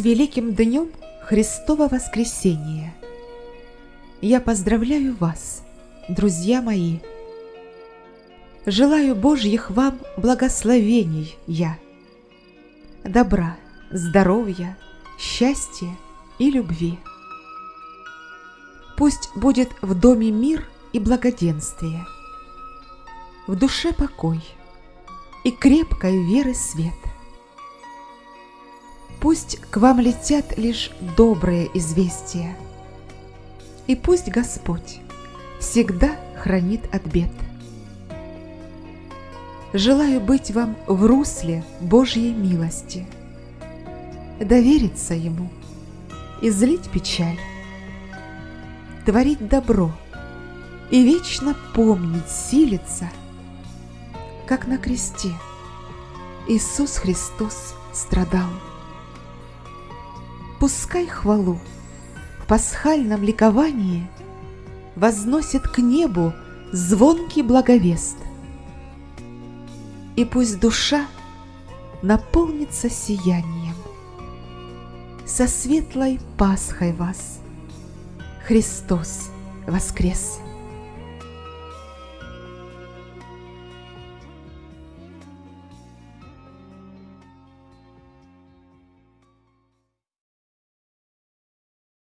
С великим днем Христова воскресения! Я поздравляю вас, друзья мои! Желаю Божьих вам благословений я, добра, здоровья, счастья и любви. Пусть будет в доме мир и благоденствие, в душе покой и крепкой веры свет. Пусть к вам летят лишь добрые известия, и пусть Господь всегда хранит от бед. Желаю быть вам в русле Божьей милости, довериться Ему, излить печаль, творить добро и вечно помнить силиться, как на кресте Иисус Христос страдал. Пускай хвалу в пасхальном ликовании возносит к небу звонкий благовест – и пусть душа наполнится сиянием. Со светлой Пасхой вас Христос воскрес!